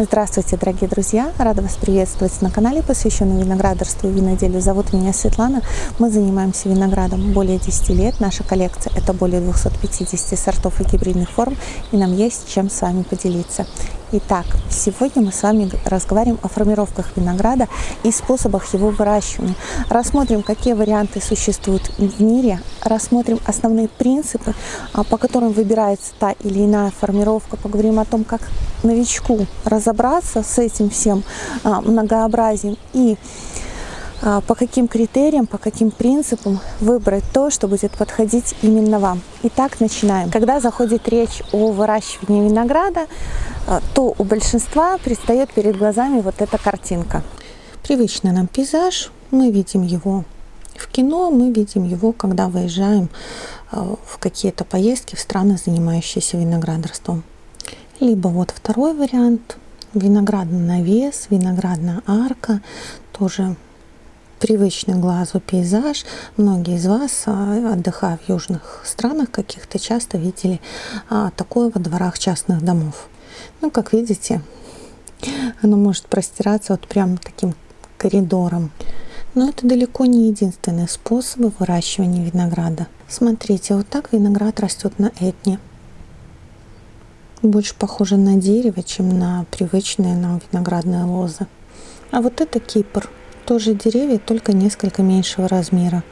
Здравствуйте, дорогие друзья! Рада вас приветствовать на канале, посвященном виноградарству и виноделию. Зовут меня Светлана. Мы занимаемся виноградом более 10 лет. Наша коллекция – это более 250 сортов и гибридных форм, и нам есть чем с вами поделиться. Итак, сегодня мы с вами разговариваем о формировках винограда и способах его выращивания. Рассмотрим, какие варианты существуют в мире, рассмотрим основные принципы, а, по которым выбирается та или иная формировка, поговорим о том, как новичку разобраться с этим всем а, многообразием и а, по каким критериям, по каким принципам выбрать то, что будет подходить именно вам. Итак, начинаем. Когда заходит речь о выращивании винограда, то у большинства предстает перед глазами вот эта картинка. Привычный нам пейзаж, мы видим его в кино, мы видим его, когда выезжаем а, в какие-то поездки в страны, занимающиеся виноградарством. Либо вот второй вариант, виноградный навес, виноградная арка, тоже привычный глазу пейзаж. Многие из вас, а, отдыхая в южных странах каких-то, часто видели а, такое во дворах частных домов. Ну, как видите, оно может простираться вот прям таким коридором. Но это далеко не единственный способ выращивания винограда. Смотрите, вот так виноград растет на этне. Больше похоже на дерево, чем на привычные нам виноградные лозы. А вот это Кипр – тоже деревья, только несколько меньшего размера.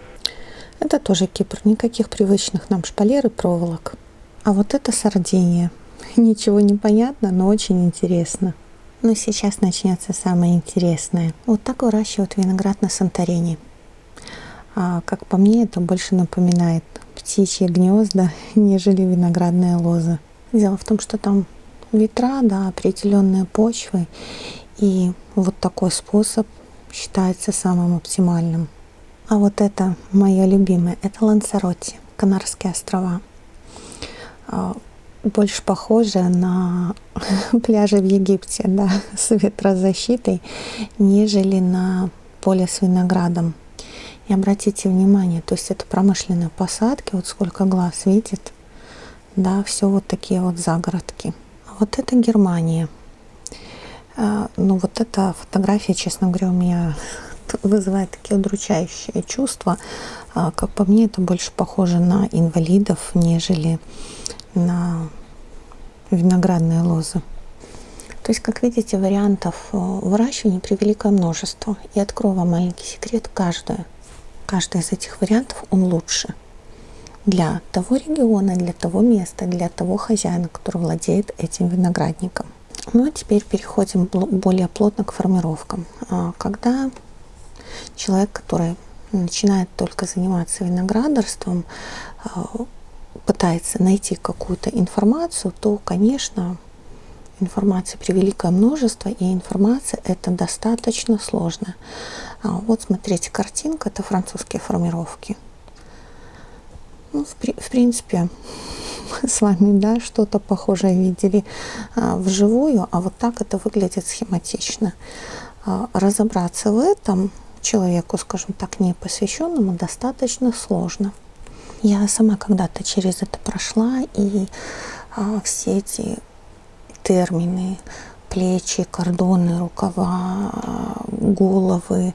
Это тоже Кипр, никаких привычных нам шпалер и проволок. А вот это Сардиния. Ничего не понятно, но очень интересно. Но сейчас начнется самое интересное. Вот так выращивают виноград на Санторини. А, как по мне, это больше напоминает птичьи гнезда, нежели виноградные лозы. Дело в том, что там ветра, да, определенные почвы. И вот такой способ считается самым оптимальным. А вот это мое любимое, это Лансаротти, Канарские острова. Больше похоже на пляжи в Египте, да, с ветрозащитой, нежели на поле с виноградом. И обратите внимание, то есть это промышленные посадки, вот сколько глаз видит, да, все вот такие вот загородки. А вот это Германия. А, ну вот эта фотография, честно говоря, у меня вызывает такие удручающие чувства. А, как по мне, это больше похоже на инвалидов, нежели на виноградные лозы. То есть, как видите, вариантов э, выращивания превеликое множество. И открою вам маленький секрет, каждое, каждый из этих вариантов, он лучше для того региона, для того места, для того хозяина, который владеет этим виноградником. Ну а теперь переходим более плотно к формировкам. А, когда человек, который начинает только заниматься виноградарством, а, пытается найти какую-то информацию, то, конечно, информации превеликое множество, и информация это достаточно сложно. А, вот смотрите, картинка, это французские формировки. Ну, в, в принципе, с вами да, что-то похожее видели а, вживую, а вот так это выглядит схематично. А, разобраться в этом человеку, скажем так, не посвященному, достаточно сложно. Я сама когда-то через это прошла, и а, все эти термины, плечи, кордоны, рукава, головы,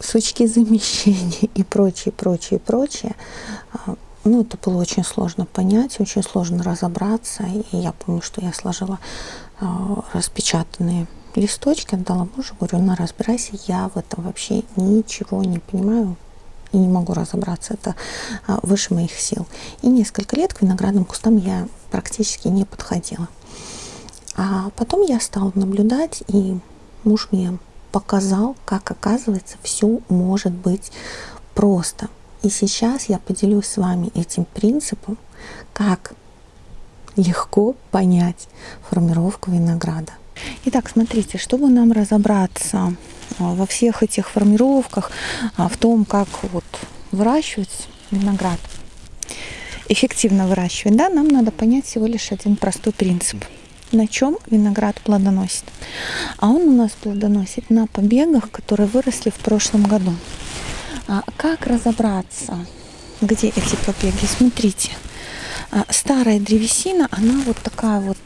сучки замещения и прочее, прочее, прочее, ну, это было очень сложно понять, очень сложно разобраться. И я помню, что я сложила э, распечатанные листочки, отдала мужу, говорю, на разбирайся, я в этом вообще ничего не понимаю и не могу разобраться, это э, выше моих сил. И несколько лет к виноградным кустам я практически не подходила. А потом я стала наблюдать, и муж мне показал, как оказывается все может быть просто. И сейчас я поделюсь с вами этим принципом, как легко понять формировку винограда. Итак, смотрите, чтобы нам разобраться а, во всех этих формировках, а, в том, как вот выращивать виноград, эффективно выращивать, да, нам надо понять всего лишь один простой принцип. На чем виноград плодоносит? А он у нас плодоносит на побегах, которые выросли в прошлом году. А как разобраться, где эти побеги? Смотрите, а, старая древесина, она вот такая вот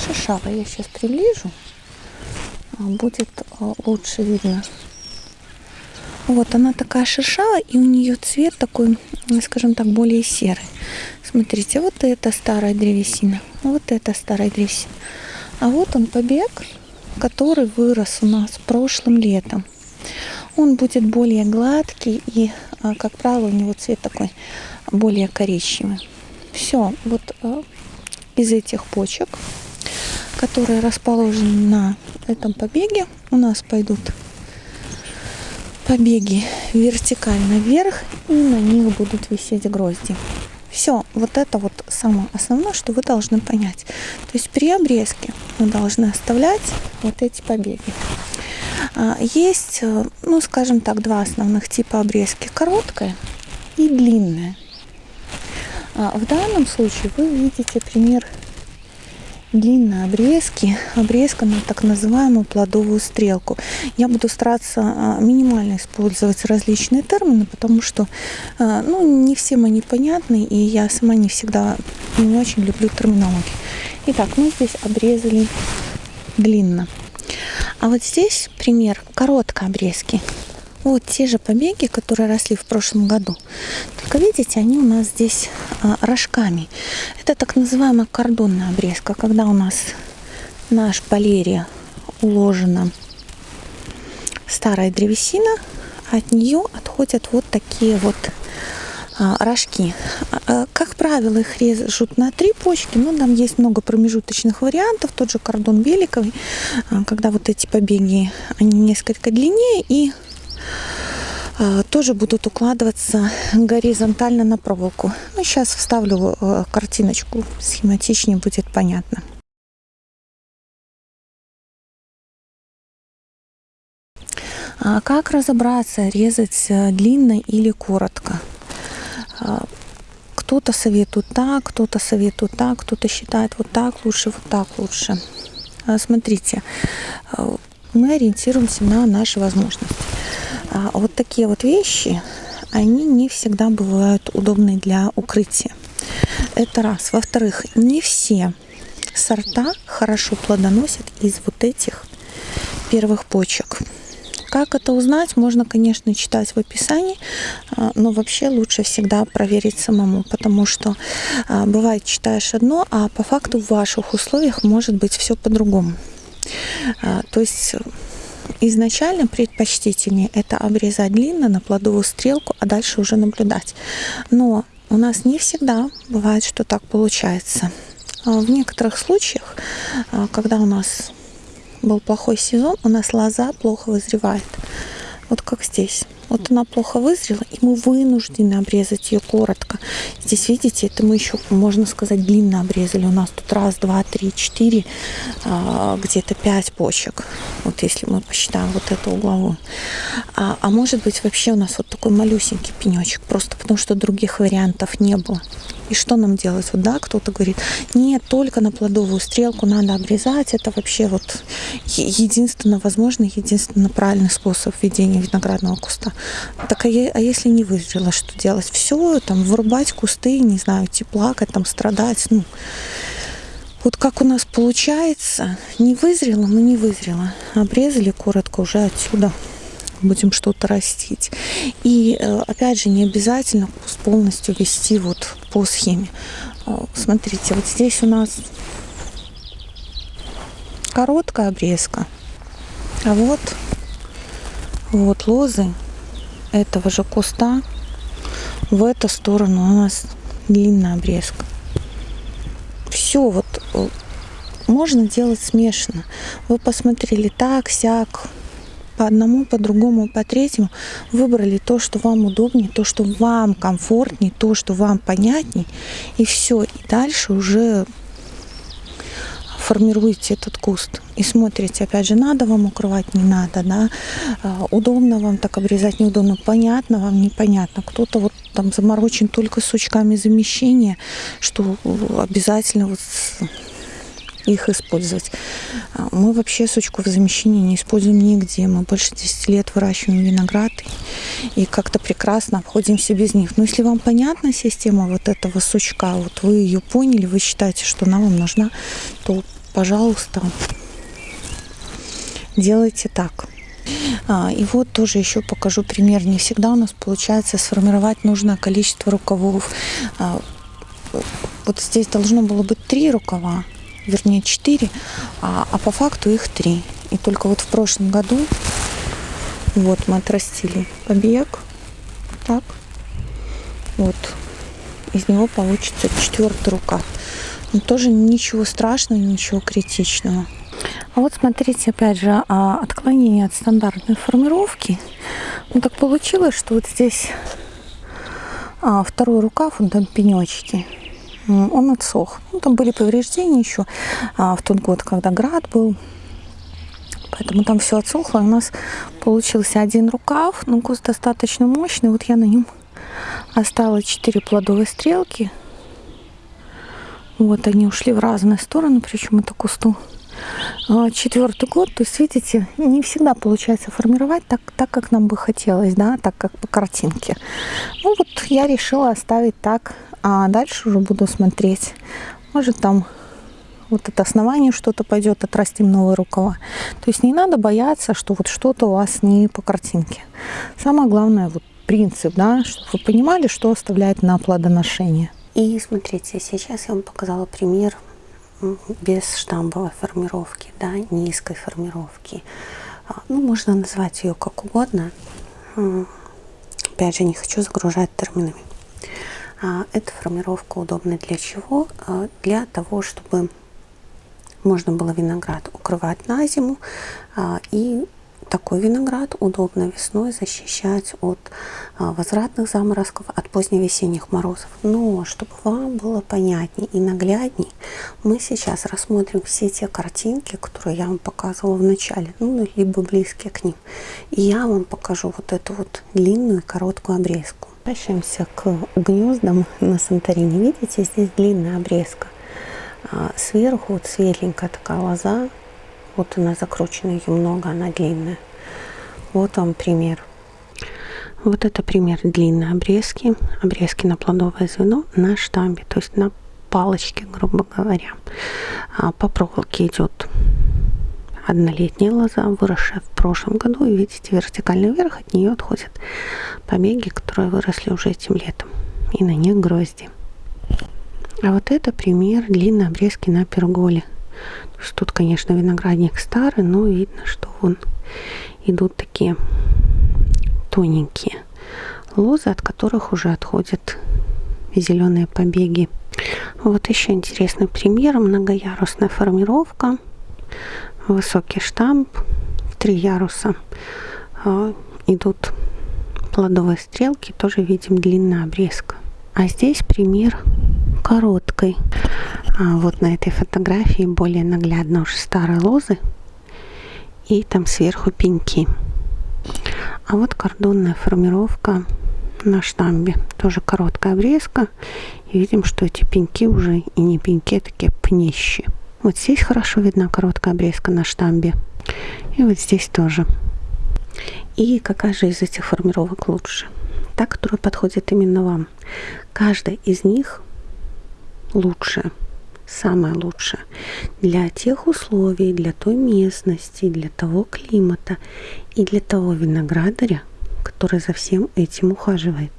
а, шершавая. Я сейчас приближу. А, будет а, лучше видно. Вот она такая шершавая, и у нее цвет такой, скажем так, более серый. Смотрите, вот это старая древесина, вот это старая древесина. А вот он побег, который вырос у нас прошлым летом. Он будет более гладкий и, а, как правило, у него цвет такой более коричневый. Все, вот из этих почек, которые расположены на этом побеге, у нас пойдут побеги вертикально вверх, и на них будут висеть грозди. Все, вот это вот самое основное, что вы должны понять. То есть при обрезке мы должны оставлять вот эти побеги. А, есть, э, ну, скажем так, два основных типа обрезки. Короткая и длинная. А, в данном случае вы видите пример длинные обрезки, обрезка на так называемую плодовую стрелку. Я буду стараться а, минимально использовать различные термины, потому что а, ну, не всем они понятны, и я сама не всегда не очень люблю терминологию. Итак, мы здесь обрезали длинно. А вот здесь пример короткой обрезки. Вот те же побеги, которые росли в прошлом году. Только видите, они у нас здесь а, рожками. Это так называемая кордонная обрезка, когда у нас на шпалере уложена старая древесина, от нее отходят вот такие вот а, рожки. А, как правило, их режут на три почки, но там есть много промежуточных вариантов. Тот же кордон великовый, а, когда вот эти побеги, они несколько длиннее и тоже будут укладываться горизонтально на проволоку. Ну, сейчас вставлю а, картиночку, схематичнее будет понятно. А как разобраться, резать э, длинно или коротко? Кто-то советует так, кто-то советует так, кто-то считает вот так лучше, вот так лучше. Смотрите, мы ориентируемся на наши возможности. А вот такие вот вещи, они не всегда бывают удобны для укрытия. Это раз. Во-вторых, не все сорта хорошо плодоносят из вот этих первых почек. Как это узнать, можно, конечно, читать в описании, а, но вообще лучше всегда проверить самому, потому что а, бывает читаешь одно, а по факту в ваших условиях может быть все по-другому. А, то есть изначально предпочтительнее это обрезать длинно на плодовую стрелку, а дальше уже наблюдать. Но у нас не всегда бывает, что так получается. А в некоторых случаях, а, когда у нас был плохой сезон, у нас лоза плохо вызревает. Вот как здесь. Вот она плохо вызрела, и мы вынуждены обрезать ее коротко. Здесь, видите, это мы еще, можно сказать, длинно обрезали. У нас тут раз, два, три, четыре, а, где-то пять почек. Вот если мы посчитаем вот эту угловую. А, а может быть, вообще у нас вот такой малюсенький пенечек, просто потому что других вариантов не было. И что нам делать? Вот да, кто-то говорит, нет, только на плодовую стрелку надо обрезать. Это вообще вот единственно возможный, единственно правильный способ ведения виноградного куста. Так а, я, а если не вызрело, что делать? Все, там, вырубать кусты, не знаю, идти плакать, там, страдать, ну... Вот как у нас получается, не вызрело, но не вызрело. Обрезали коротко уже отсюда будем что-то растить. И э, опять же, не обязательно полностью вести вот по схеме. Э, смотрите, вот здесь у нас короткая обрезка. А вот, вот лозы этого же куста в эту сторону у нас длинная обрезка. Все вот э, можно делать смешно. Вы посмотрели так, сяк, по одному, по другому, по третьему выбрали то, что вам удобнее, то, что вам комфортнее, то, что вам понятней, и все. И дальше уже формируете этот куст и смотрите, опять же, надо вам укрывать, не надо, да, а, удобно вам так обрезать, неудобно, понятно вам, непонятно. Кто-то вот там заморочен только сучками замещения, что обязательно вот их использовать. А, мы вообще сучку в замещении не используем нигде. Мы больше 10 лет выращиваем виноград и как-то прекрасно обходимся без них. Но если вам понятна система вот этого сучка, вот вы ее поняли, вы считаете, что она вам нужна, то пожалуйста, делайте так. А, и вот тоже еще покажу пример. Не всегда у нас получается сформировать нужное количество рукавов. А, вот здесь должно было быть три рукава, вернее четыре, а, а по факту их три. И только вот в прошлом году вот мы отрастили побег. Так. Вот. Из него получится четвертый рукав. Но тоже ничего страшного, ничего критичного. А вот смотрите, опять же, а, отклонение от стандартной формировки. Ну так получилось, что вот здесь а, второй рукав, он там пенечки, он отсох. Ну, там были повреждения еще а, в тот год, когда град был. Поэтому там все отсохло. У нас получился один рукав, но куст достаточно мощный. Вот я на нем оставила 4 плодовые стрелки. Вот они ушли в разные стороны, причем это кусту а, четвертый год. То есть, видите, не всегда получается формировать так, так, как нам бы хотелось, да, так, как по картинке. Ну вот я решила оставить так, а дальше уже буду смотреть. Может там вот это основание что-то пойдет, отрастим новые рукава. То есть не надо бояться, что вот что-то у вас не по картинке. Самое главное, вот принцип, да, чтобы вы понимали, что оставляет на плодоношение. И смотрите, сейчас я вам показала пример без штамбовой формировки, да, низкой формировки. А, ну, можно назвать ее как угодно. Опять же, не хочу загружать терминами. А, эта формировка удобна для чего? А, для того, чтобы можно было виноград укрывать на зиму и такой виноград удобно весной защищать от а, возвратных заморозков, от поздневесенних морозов. Но, чтобы вам было понятней и наглядней, мы сейчас рассмотрим все те картинки, которые я вам показывала в начале, ну, либо близкие к ним. И я вам покажу вот эту вот длинную короткую обрезку. Возвращаемся к гнездам на Санторине. Видите, здесь длинная обрезка. А, сверху вот светленькая такая лоза, вот она закручена, ее много, она длинная. Вот вам пример. Вот это пример длинной обрезки. Обрезки на плодовое звено на штамбе, то есть на палочке, грубо говоря. А по проволоке идет однолетняя лоза, выросшая в прошлом году. И видите, вертикально вверх от нее отходят побеги, которые выросли уже этим летом. И на них грозди. А вот это пример длинной обрезки на перголе. Тут, конечно, виноградник старый, но видно, что вон идут такие тоненькие лозы, от которых уже отходят зеленые побеги. Вот еще интересный пример. Многоярусная формировка. Высокий штамп. Три яруса а, идут плодовые стрелки. Тоже видим длинная обрезка. А здесь пример короткой. А вот на этой фотографии более наглядно уже старые лозы и там сверху пеньки. А вот кордонная формировка на штамбе. Тоже короткая обрезка. И видим, что эти пеньки уже и не пеньки, а такие пнищи. Вот здесь хорошо видна короткая обрезка на штамбе. И вот здесь тоже. И какая же из этих формировок лучше? Та, которая подходит именно вам. Каждая из них лучше, самое лучшее для тех условий, для той местности, для того климата и для того виноградаря, который за всем этим ухаживает.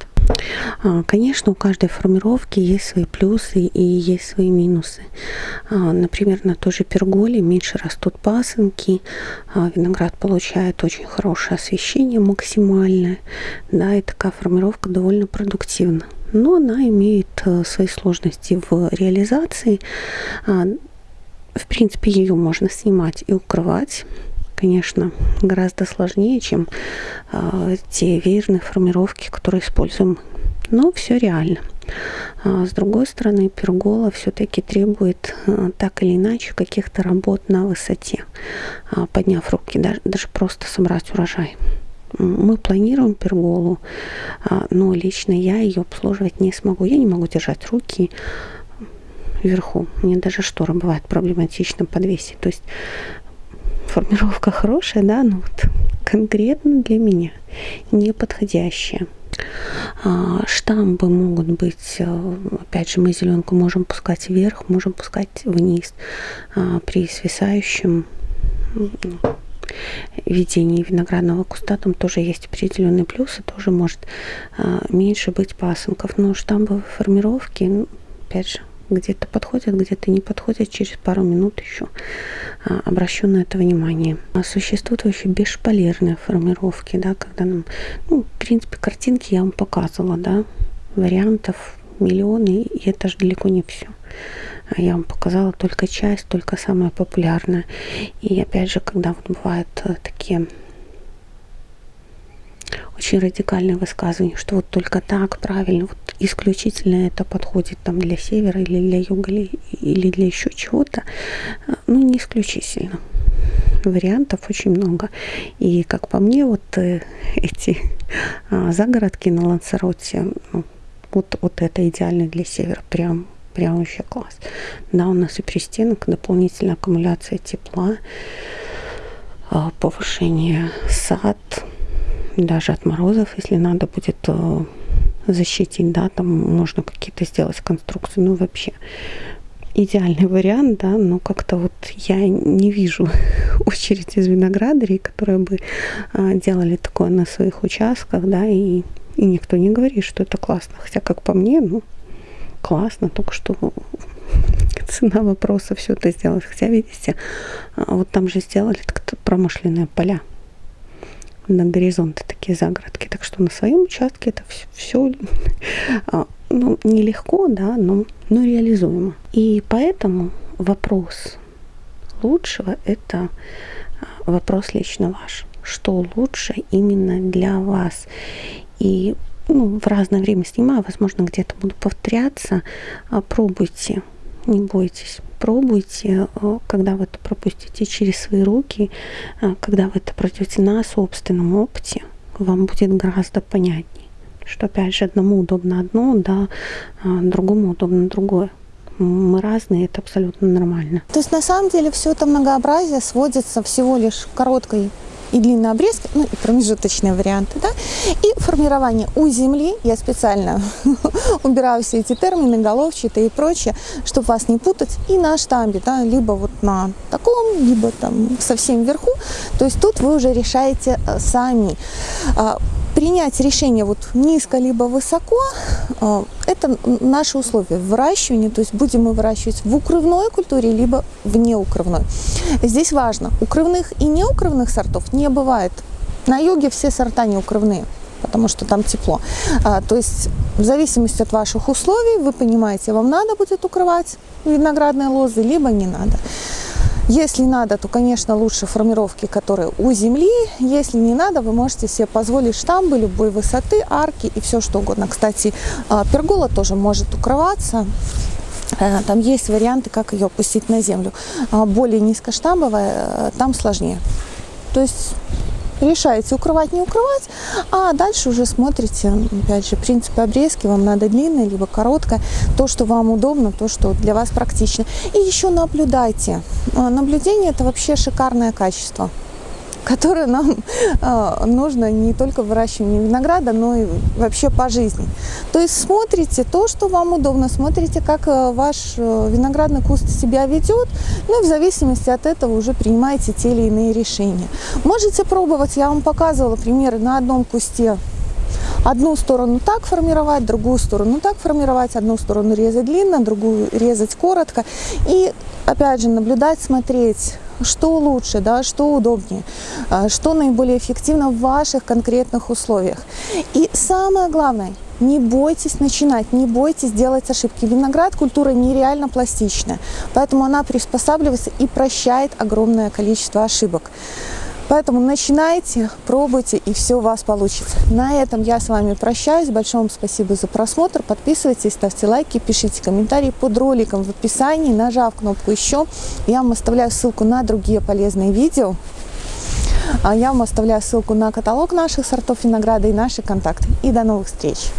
А, конечно, у каждой формировки есть свои плюсы и есть свои минусы. А, например, на той же перголе меньше растут пасынки, а, виноград получает очень хорошее освещение максимальное, да, и такая формировка довольно продуктивна но она имеет э, свои сложности в реализации. А, в принципе, ее можно снимать и укрывать. Конечно, гораздо сложнее, чем а, те веерные формировки, которые используем. Но все реально. А, с другой стороны, пергола все-таки требует э, так или иначе каких-то работ на высоте, подняв руки, даже, даже просто собрать урожай. Мы планируем перголу, а, но лично я ее обслуживать не смогу. Я не могу держать руки вверху. Мне даже шторы бывает проблематично подвесить. То есть формировка хорошая, да, но вот конкретно для меня не подходящая. А, штамбы могут быть, э, опять же, мы зеленку можем пускать вверх, можем пускать вниз. А, при свисающем ведении виноградного куста там тоже есть определенные плюсы, тоже может а, меньше быть пасынков. Но штамбовые формировки, опять же, где-то подходят, где-то не подходят, через пару минут еще а, обращу на это внимание. А существуют вообще бесшпалерные формировки, да, когда нам, ну, в принципе, картинки я вам показывала, да, вариантов миллионы, и это же далеко не все. А я вам показала только часть, только самое популярное. И опять же, когда вот бывают э, такие очень радикальные высказывания, что вот только так правильно, вот исключительно это подходит там для севера или для юга или, для еще чего-то, ну не исключительно. Вариантов очень много. И как по мне, вот э, эти а, загородки на Лансароте, ну, вот, вот это идеально для севера, прям прям вообще класс. Да, у нас и пристенок, дополнительная аккумуляция тепла, а, повышение сад, даже от морозов, если надо будет э, защитить, да, там можно какие-то сделать конструкции, ну вообще идеальный вариант, да, но как-то вот я не вижу очередь из виноградарей, которые бы а, делали такое на своих участках, да, и, и никто не говорит, что это классно, хотя как по мне, ну, классно, только что цена вопроса все это сделать, хотя видите, а, вот там же сделали промышленные поля, на горизонте такие загородки. Так что на своем участке это все, все а, ну, нелегко, да, но, но реализуемо. И поэтому вопрос лучшего – это а, вопрос лично ваш. Что лучше именно для вас? И ну, в разное время снимаю, возможно, где-то буду повторяться. А, пробуйте, не бойтесь пробуйте, э, когда вы это пропустите через свои руки, э, когда вы это пройдете на собственном опыте, вам будет гораздо понятнее, что опять же одному удобно одно, да, а другому удобно другое. Мы разные, это абсолютно нормально. То есть на самом деле все это многообразие сводится всего лишь короткой и длинные обрезки, ну и промежуточные варианты, да, и формирование у земли, я специально убираю все эти термины, головчатые и прочее, чтобы вас не путать, и на штамбе, да, либо вот на таком, либо там совсем вверху, то есть тут вы уже решаете э, сами. Принять решение вот низко либо высоко, а, это наши условия выращивания, то есть будем мы выращивать в укрывной культуре, либо в неукрывной. Здесь важно, укрывных и неукрывных сортов не бывает. На юге все сорта неукрывные, потому что там тепло. А, то есть в зависимости от ваших условий вы понимаете, вам надо будет укрывать виноградные лозы, либо не надо. Если надо, то, конечно, лучше формировки, которые у земли. Если не надо, вы можете себе позволить штамбы любой высоты, арки и все что угодно. Кстати, а, пергола тоже может укрываться. Э, там есть варианты, как ее опустить на землю. А, более низкоштамбовая, э, там сложнее. То есть решаете укрывать, не укрывать, а дальше уже смотрите, опять же, принципы обрезки, вам надо длинное, либо короткое, то, что вам удобно, то, что для вас практично. И еще наблюдайте. А, наблюдение – это вообще шикарное качество которое нам э, нужно не только в выращивании винограда, но и вообще по жизни. То есть смотрите то, что вам удобно, смотрите, как э, ваш э, виноградный куст себя ведет, ну и в зависимости от этого уже принимаете те или иные решения. Можете пробовать, я вам показывала примеры на одном кусте одну сторону так формировать, другую сторону так формировать, одну сторону резать длинно, другую резать коротко. И опять же наблюдать, смотреть, что лучше, да, что удобнее, а, что наиболее эффективно в ваших конкретных условиях. И самое главное, не бойтесь начинать, не бойтесь делать ошибки. Виноград культура нереально пластичная, поэтому она приспосабливается и прощает огромное количество ошибок. Поэтому начинайте, пробуйте, и все у вас получится. На этом я с вами прощаюсь. Большое вам спасибо за просмотр. Подписывайтесь, ставьте лайки, пишите комментарии под роликом в описании, нажав кнопку «Еще». Я вам оставляю ссылку на другие полезные видео. А я вам оставляю ссылку на каталог наших сортов винограда и наши контакты. И до новых встреч!